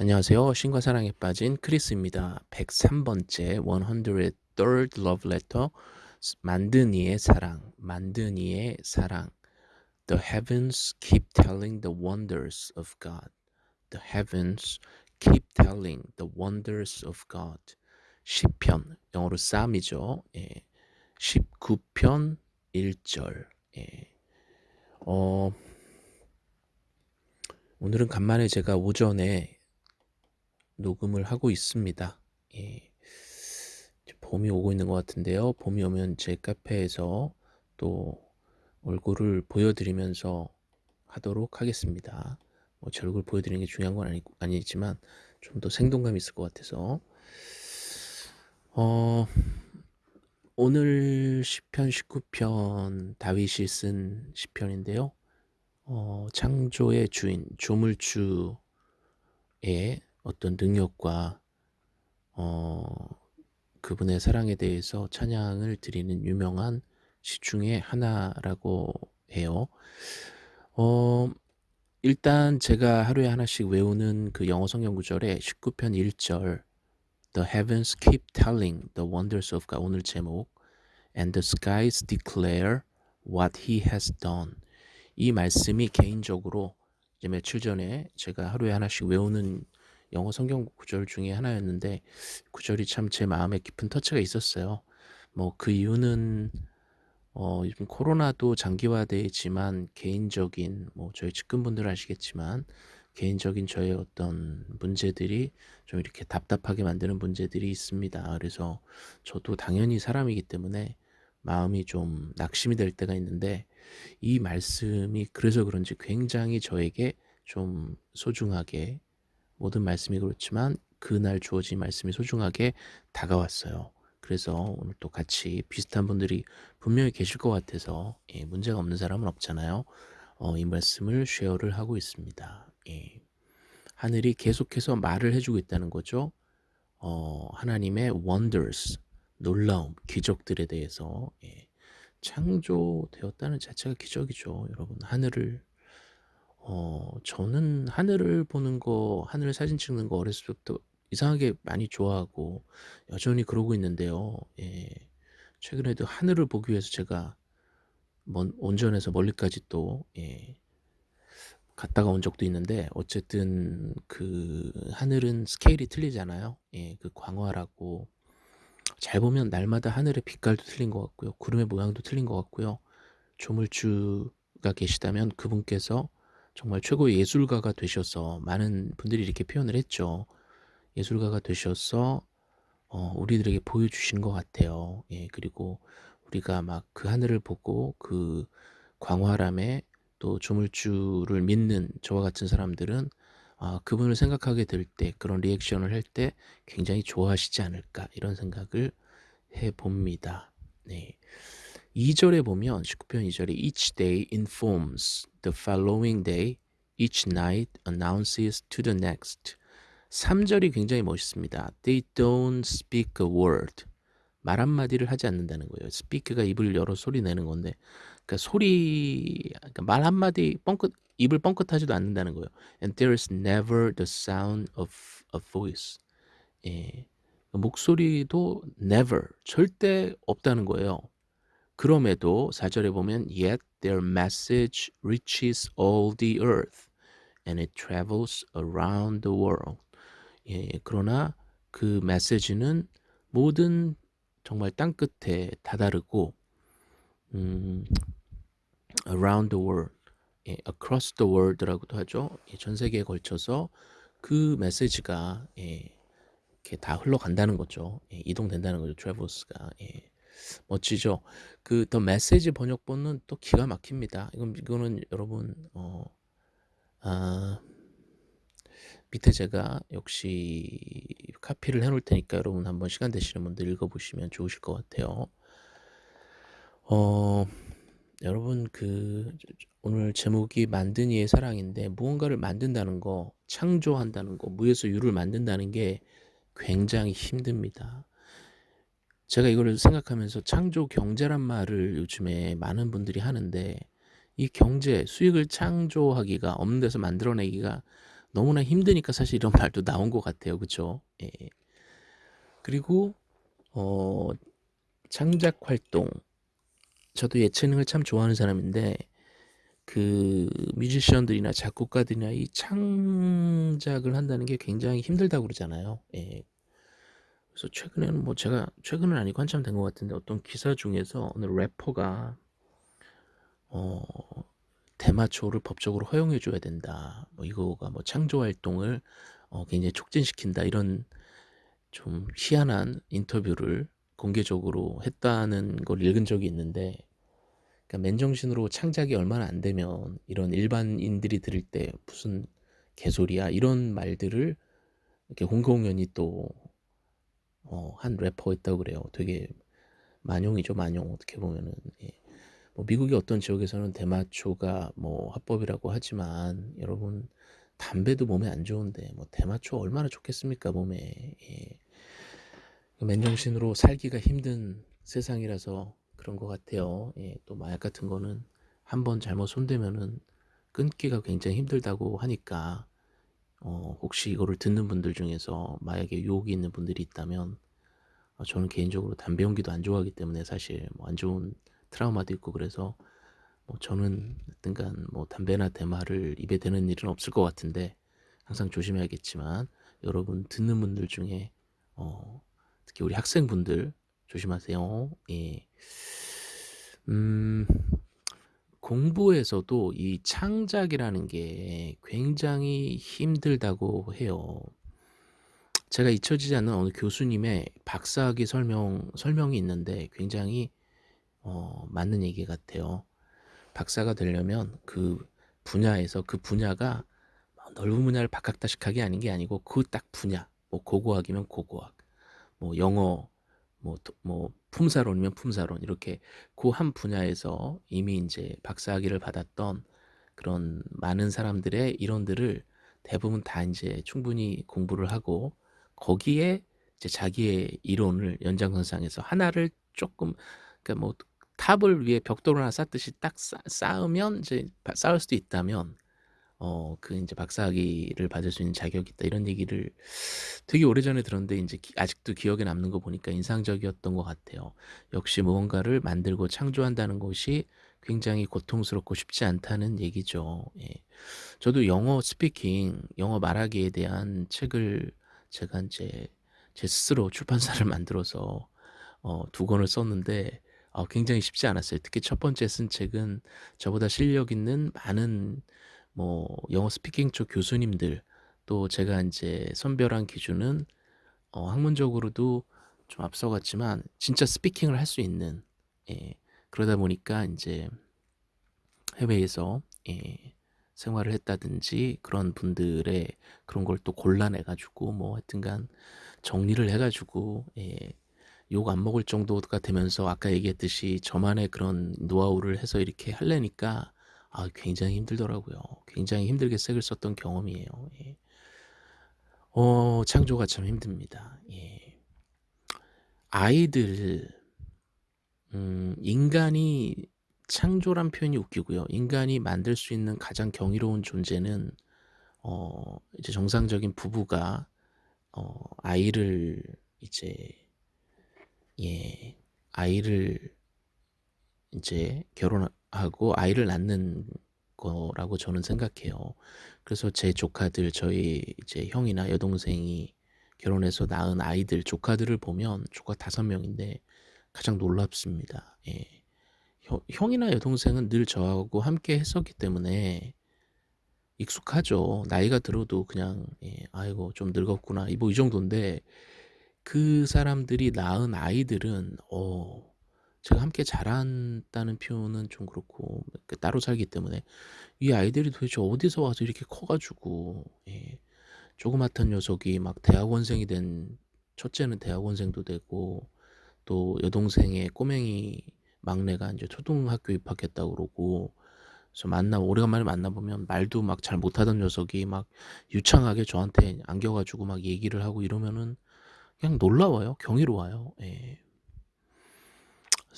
안녕하세요. 신과 사랑에 빠진 크리스입니다. 103번째 103rd love letter 만든 이의 사랑, 만든 이의 사랑. The heavens keep telling the wonders of God. The heavens keep telling the wonders of God. 10편, 영어로 쌈이죠. 예. 19편 1절. 예. 어, 오늘은 간만에 제가 오전에 녹음을 하고 있습니다. 예. 봄이 오고 있는 것 같은데요. 봄이 오면 제 카페에서 또 얼굴을 보여드리면서 하도록 하겠습니다. 뭐 제 얼굴 보여드리는 게 중요한 건 아니, 아니지만 좀 더 생동감이 있을 것 같아서 어, 오늘 10편 19편 다윗이 쓴 시편인데요. 어, 창조의 주인 조물주의 어떤 능력과 어, 그분의 사랑에 대해서 찬양을 드리는 유명한 시 중에 하나라고 해요. 어, 일단 제가 하루에 하나씩 외우는 그 영어 성경 구절에 19편 1절 The heavens keep telling the wonders of God 오늘 제목 And the skies declare what he has done 이 말씀이 개인적으로 이제 며칠 전에 제가 하루에 하나씩 외우는 영어 성경 구절 중에 하나였는데 구절이 참 제 마음에 깊은 터치가 있었어요. 뭐 그 이유는 어 요즘 코로나도 장기화되지만 개인적인 뭐 저희 측근분들 아시겠지만 개인적인 저의 어떤 문제들이 좀 이렇게 답답하게 만드는 문제들이 있습니다. 그래서 저도 당연히 사람이기 때문에 마음이 좀 낙심이 될 때가 있는데 이 말씀이 그래서 그런지 굉장히 저에게 좀 소중하게 모든 말씀이 그렇지만 그날 주어진 말씀이 소중하게 다가왔어요. 그래서 오늘 또 같이 비슷한 분들이 분명히 계실 것 같아서 예, 문제가 없는 사람은 없잖아요. 어, 이 말씀을 쉐어를 하고 있습니다. 예. 하늘이 계속해서 말을 해주고 있다는 거죠. 어, 하나님의 wonders, 놀라움, 기적들에 대해서 예. 창조되었다는 자체가 기적이죠. 여러분 하늘을 어, 저는 하늘을 보는 거, 하늘 사진 찍는 거 어렸을 때부터 이상하게 많이 좋아하고 여전히 그러고 있는데요. 예. 최근에도 하늘을 보기 위해서 제가 먼, 온전해서 멀리까지 또, 예. 갔다가 온 적도 있는데 어쨌든 그 하늘은 스케일이 틀리잖아요. 예, 그 광활하고 잘 보면 날마다 하늘의 빛깔도 틀린 것 같고요. 구름의 모양도 틀린 것 같고요. 조물주가 계시다면 그분께서 정말 최고의 예술가가 되셔서 많은 분들이 이렇게 표현을 했죠. 예술가가 되셔서 어, 우리들에게 보여주시는 것 같아요. 예, 그리고 우리가 막 그 하늘을 보고 그 광활함에 또 조물주를 믿는 저와 같은 사람들은 아, 그분을 생각하게 될 때 그런 리액션을 할 때 굉장히 좋아하시지 않을까 이런 생각을 해 봅니다. 네. 2절에 보면 19편 2절에 each day informs the following day, each night announces to the next. 3절이 굉장히 멋있습니다. They don't speak a word. 말 한마디를 하지 않는다는 거예요. speak가 입을 열어 소리 내는 건데, 그러니까 소리, 그러니까 말 한마디 뻥끗, 입을 뻥끗하지도 않는다는 거예요. And there is never the sound of a voice. 예. 목소리도 never, 절대 없다는 거예요. 그럼에도 4절에 보면 yet their message reaches all the earth and it travels around the world. 예, 그러나 그 메시지는 모든 정말 땅 끝에 다다르고 음, around the world, 예, across the world라고도 하죠. 예, 전 세계에 걸쳐서 그 메시지가 예, 이렇게 다 흘러간다는 거죠. 예, 이동된다는 거죠. travels가. 예. 멋지죠. 그 더 메시지 번역본은 또 기가 막힙니다. 이건 이거는 여러분 어, 아, 밑에 제가 역시 카피를 해놓을 테니까 여러분 한번 시간 되시는 분들 읽어보시면 좋으실 것 같아요. 어, 여러분 그 오늘 제목이 만든 이의 사랑인데 무언가를 만든다는 거, 창조한다는 거, 무에서 유를 만든다는 게 굉장히 힘듭니다. 제가 이거를 생각하면서 창조 경제란 말을 요즘에 많은 분들이 하는데 이 경제, 수익을 창조하기가 없는 데서 만들어내기가 너무나 힘드니까 사실 이런 말도 나온 것 같아요. 그쵸? 예. 그리고 어 창작 활동 저도 예체능을 참 좋아하는 사람인데 그 뮤지션들이나 작곡가들이나 이 창작을 한다는 게 굉장히 힘들다고 그러잖아요. 예. 그래서 최근에는 뭐 제가 최근은 아니고 한참 된 것 같은데 어떤 기사 중에서 어느 래퍼가 어 대마초를 법적으로 허용해 줘야 된다. 뭐 이거가 뭐 창조 활동을 어 굉장히 촉진시킨다. 이런 좀 희한한 인터뷰를 공개적으로 했다는 걸 읽은 적이 있는데 그러니까 맨정신으로 창작이 얼마나 안 되면 이런 일반인들이 들을 때 무슨 개소리야 이런 말들을 이렇게 홍콩연이 또 어, 한 래퍼 있다고 그래요. 되게 만용이죠, 만용 어떻게 보면은. 예. 뭐 미국의 어떤 지역에서는 대마초가 뭐 합법이라고 하지만 여러분 담배도 몸에 안 좋은데 뭐 대마초 얼마나 좋겠습니까 몸에. 예. 맨정신으로 살기가 힘든 세상이라서 그런 것 같아요. 예. 또 마약 같은 거는 한번 잘못 손대면은 끊기가 굉장히 힘들다고 하니까 어, 혹시 이거를 듣는 분들 중에서 마약에 유혹이 있는 분들이 있다면 어, 저는 개인적으로 담배 연기도 안 좋아하기 때문에 사실 뭐 안 좋은 트라우마도 있고 그래서 뭐 저는 하여튼간 뭐 담배나 대마를 입에 대는 일은 없을 것 같은데 항상 조심해야겠지만 여러분 듣는 분들 중에 어, 특히 우리 학생분들 조심하세요. 예. 음, 공부에서도 이 창작이라는 게 굉장히 힘들다고 해요. 제가 잊혀지지 않는 어느 교수님의 박사학위 설명, 설명이 있는데 굉장히 어, 맞는 얘기 같아요. 박사가 되려면 그 분야에서 그 분야가 넓은 분야를 박학다식하게 아닌 게 아니고 그 딱 분야, 뭐 고고학이면 고고학, 뭐 영어, 뭐, 뭐 품사론이면 품사론. 이렇게 그 한 분야에서 이미 이제 박사학위를 받았던 그런 많은 사람들의 이론들을 대부분 다 이제 충분히 공부를 하고 거기에 이제 자기의 이론을 연장선상에서 하나를 조금 그러니까 뭐 탑을 위에 벽돌 하나 쌓듯이 딱 쌓, 쌓으면 이제 쌓을 수도 있다면 어, 그 이제 박사학위를 받을 수 있는 자격이 있다 이런 얘기를 되게 오래전에 들었는데 이제 기, 아직도 기억에 남는 거 보니까 인상적이었던 것 같아요. 역시 무언가를 만들고 창조한다는 것이 굉장히 고통스럽고 쉽지 않다는 얘기죠. 예. 저도 영어 스피킹, 영어 말하기에 대한 책을 제가 이제 제 스스로 출판사를 만들어서 어, 두 권을 썼는데 어, 굉장히 쉽지 않았어요. 특히 첫 번째 쓴 책은 저보다 실력 있는 많은 뭐 영어 스피킹 쪽 교수님들 또 제가 이제 선별한 기준은 어, 학문적으로도 좀 앞서갔지만 진짜 스피킹을 할 수 있는 예, 그러다 보니까 이제 해외에서 예, 생활을 했다든지 그런 분들의 그런 걸 또 골라내 가지고 뭐 하여튼간 정리를 해 가지고 예, 욕 안 먹을 정도가 되면서 아까 얘기했듯이 저만의 그런 노하우를 해서 이렇게 할래니까 아, 굉장히 힘들더라고요. 굉장히 힘들게 책을 썼던 경험이에요. 예. 어, 창조가 참 힘듭니다. 예. 아이들, 음, 인간이 창조란 표현이 웃기고요. 인간이 만들 수 있는 가장 경이로운 존재는 어, 이제 정상적인 부부가 어, 아이를 이제 예, 아이를 이제 결혼 하고 아이를 낳는 거라고 저는 생각해요. 그래서 제 조카들, 저희 이제 형이나 여동생이 결혼해서 낳은 아이들, 조카들을 보면 조카 다섯 명인데 가장 놀랍습니다. 예. 형, 이나 여동생은 늘 저하고 함께 했었기 때문에 익숙하죠. 나이가 들어도 그냥 예, 아이고 좀 늙었구나 뭐 이 정도인데 그 사람들이 낳은 아이들은 어 제가 함께 자란다는 표현은 좀 그렇고 그 따로 살기 때문에 이 아이들이 도대체 어디서 와서 이렇게 커가지고 예, 조그맣던 녀석이 막 대학원생이 된 첫째는 대학원생도 되고 또 여동생의 꼬맹이 막내가 이제 초등학교 입학했다고 그러고 그래서 만나 오래간만에 만나보면 말도 막 잘 못하던 녀석이 막 유창하게 저한테 안겨가지고 막 얘기를 하고 이러면은 그냥 놀라워요. 경이로워요. 예.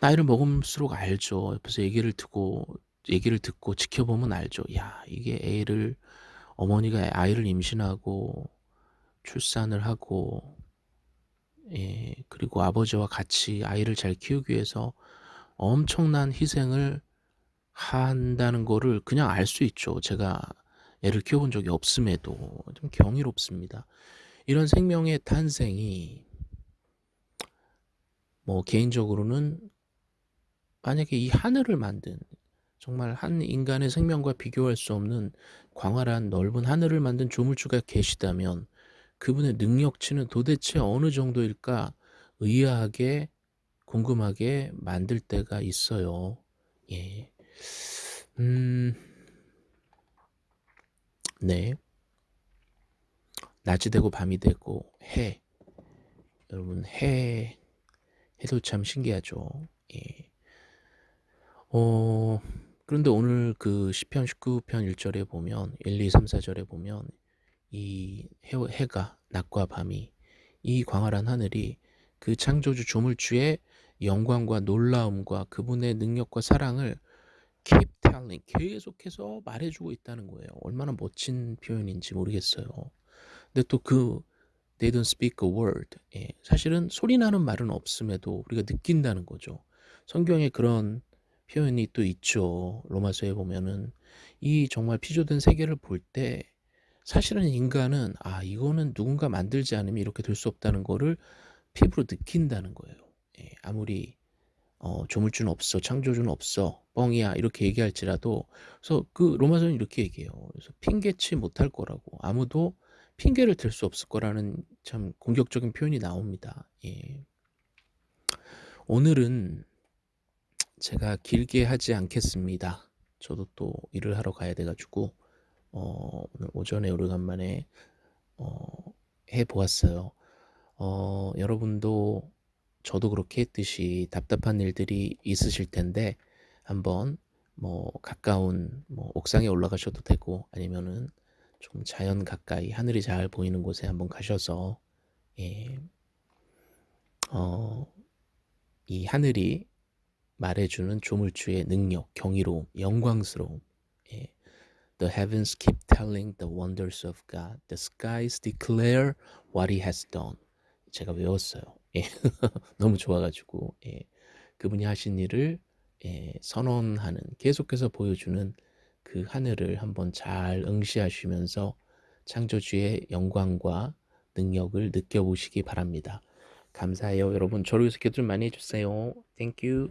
나이를 먹을수록 알죠. 옆에서 얘기를 듣고 얘기를 듣고 지켜보면 알죠. 야 이게 애를 어머니가 아이를 임신하고 출산을 하고 예 그리고 아버지와 같이 아이를 잘 키우기 위해서 엄청난 희생을 한다는 거를 그냥 알 수 있죠. 제가 애를 키워본 적이 없음에도 좀 경이롭습니다. 이런 생명의 탄생이 뭐 개인적으로는 만약에 이 하늘을 만든 정말 한 인간의 생명과 비교할 수 없는 광활한 넓은 하늘을 만든 조물주가 계시다면 그분의 능력치는 도대체 어느 정도일까 의아하게 궁금하게 만들 때가 있어요. 예. 음. 네. 낮이 되고 밤이 되고 해. 여러분 해 해도 참 신기하죠. 예. 어 그런데 오늘 그 시편 19편 1절에 보면 1, 2, 3, 4절에 보면 이 해, 해가 낮과 밤이 이 광활한 하늘이 그 창조주 조물주의 영광과 놀라움과 그분의 능력과 사랑을 keep telling 계속해서 말해주고 있다는 거예요. 얼마나 멋진 표현인지 모르겠어요. 근데 또그 they don't speak a word 예, 사실은 소리 나는 말은 없음에도 우리가 느낀다는 거죠. 성경에 그런 표현이 또 있죠. 로마서에 보면은 이 정말 피조된 세계를 볼 때 사실은 인간은 아 이거는 누군가 만들지 않으면 이렇게 될 수 없다는 거를 피부로 느낀다는 거예요. 예, 아무리 어, 조물주는 없어, 창조주는 없어, 뻥이야 이렇게 얘기할지라도 그래서 그 로마서는 이렇게 얘기해요. 그래서 핑계치 못할 거라고 아무도 핑계를 댈수 없을 거라는 참 공격적인 표현이 나옵니다. 예. 오늘은 제가 길게 하지 않겠습니다. 저도 또 일을 하러 가야 돼가지고 어, 오늘 오전에 오래간만에 어, 해보았어요. 어, 여러분도 저도 그렇게 했듯이 답답한 일들이 있으실 텐데 한번 뭐 가까운 뭐 옥상에 올라가셔도 되고 아니면은 좀 자연 가까이 하늘이 잘 보이는 곳에 한번 가셔서 예, 어, 이 하늘이 말해주는 조물주의 능력, 경이로움, 영광스러움. 예. The heavens keep telling the wonders of God. The skies declare what He has done. 제가 외웠어요. 예. 너무 좋아가지고 예. 그분이 하신 일을 예, 선언하는 계속해서 보여주는 그 하늘을 한번 잘 응시하시면서 창조주의 영광과 능력을 느껴보시기 바랍니다. 감사해요. 여러분 저를 위해서 기도 좀 많이 해주세요. You.